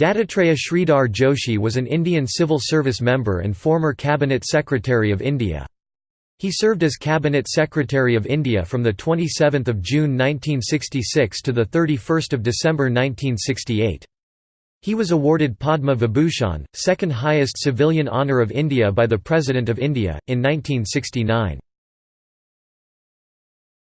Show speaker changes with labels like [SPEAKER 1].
[SPEAKER 1] Dattatreya Sridhar Joshi was an Indian civil service member and former Cabinet Secretary of India. He served as Cabinet Secretary of India from 27 June 1966 to 31 December 1968. He was awarded Padma Vibhushan, second highest civilian honour of India by the President of India, in 1969.